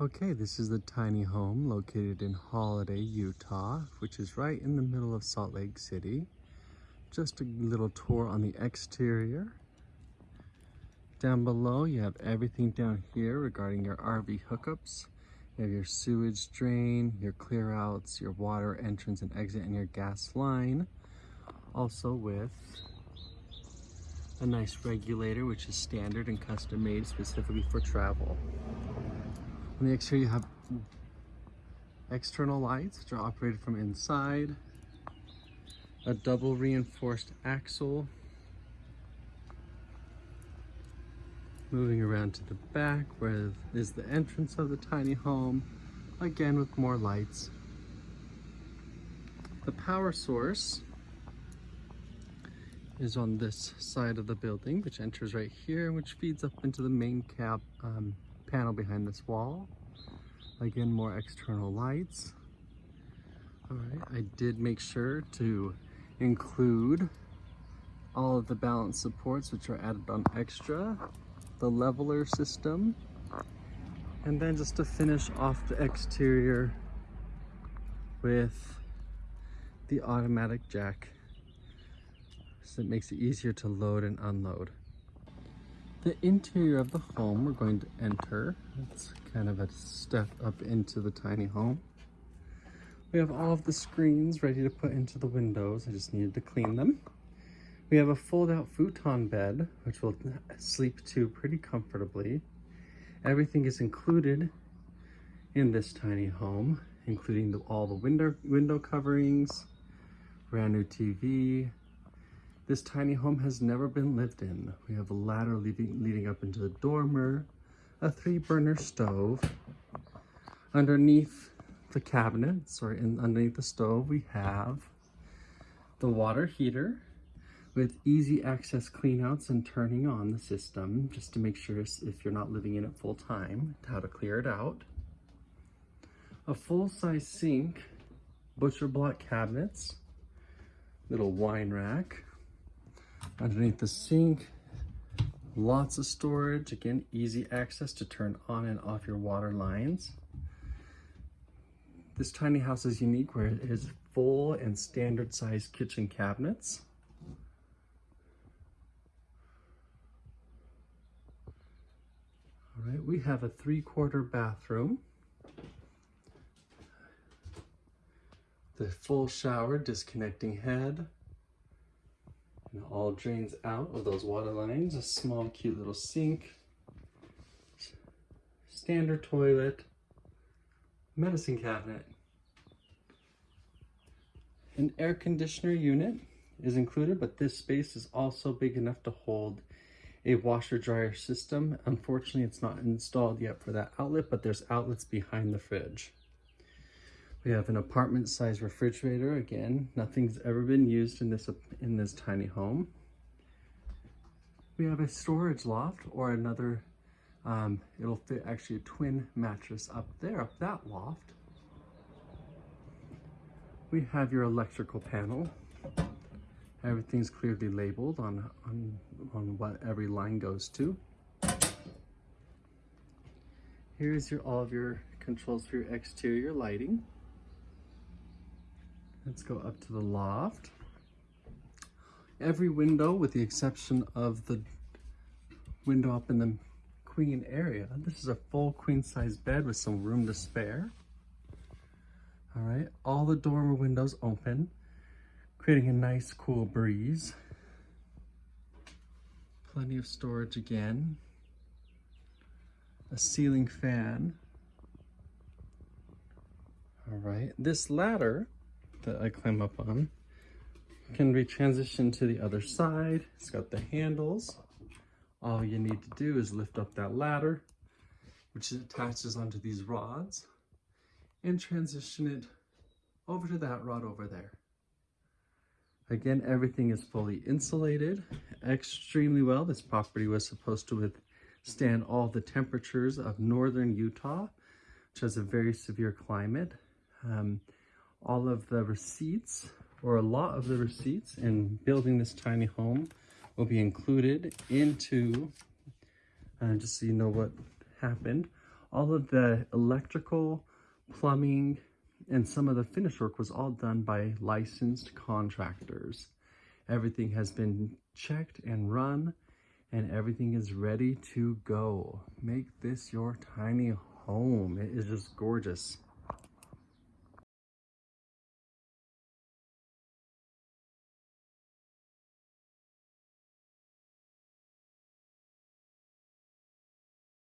Okay, this is the tiny home located in Holladay, Utah, which is right in the middle of Salt Lake City. Just a little tour on the exterior. Down below, you have everything down here regarding your RV hookups. You have your sewage drain, your clear outs, your water entrance and exit, and your gas line. Also with a nice regulator, which is standard and custom made specifically for travel. The exterior, you have external lights, which are operated from inside, a double reinforced axle, moving around to the back where is the entrance of the tiny home, again with more lights. The power source is on this side of the building, which enters right here, which feeds up into the main cab um, panel behind this wall. Again, more external lights. All right, I did make sure to include all of the balance supports which are added on extra, the leveler system, and then just to finish off the exterior with the automatic jack so it makes it easier to load and unload. The interior of the home we're going to enter. It's kind of a step up into the tiny home. We have all of the screens ready to put into the windows. I just needed two clean them. We have a fold-out futon bed, which will sleep to pretty comfortably. Everything is included in this tiny home, including the, all the window, window coverings, brand new TV, this tiny home has never been lived in. We have a ladder leading, leading up into the dormer, a three burner stove. Underneath the cabinets or in, underneath the stove, we have the water heater with easy access cleanouts and turning on the system just to make sure if you're not living in it full time, how to clear it out. A full-size sink, butcher block cabinets, little wine rack, Underneath the sink, lots of storage. Again, easy access to turn on and off your water lines. This tiny house is unique where it is full and standard size kitchen cabinets. All right, we have a three quarter bathroom. The full shower, disconnecting head, it all drains out of those water lines. A small, cute little sink, standard toilet, medicine cabinet. An air conditioner unit is included, but this space is also big enough to hold a washer dryer system. Unfortunately, it's not installed yet for that outlet, but there's outlets behind the fridge. We have an apartment size refrigerator. Again, nothing's ever been used in this, in this tiny home. We have a storage loft or another, um, it'll fit actually a twin mattress up there, up that loft. We have your electrical panel. Everything's clearly labeled on, on, on what every line goes to. Here's your all of your controls for your exterior lighting. Let's go up to the loft. Every window, with the exception of the window up in the queen area, this is a full queen size bed with some room to spare. All right, all the dormer windows open, creating a nice cool breeze. Plenty of storage again. A ceiling fan. All right, this ladder that I climb up on can be transitioned to the other side. It's got the handles. All you need to do is lift up that ladder, which attaches onto these rods, and transition it over to that rod over there. Again, everything is fully insulated extremely well. This property was supposed to withstand all the temperatures of northern Utah, which has a very severe climate. Um, all of the receipts or a lot of the receipts in building this tiny home will be included into, uh, just so you know what happened, All of the electrical, plumbing, and some of the finish work was all done by licensed contractors. Everything has been checked and run and everything is ready to go. Make this your tiny home. It is just gorgeous.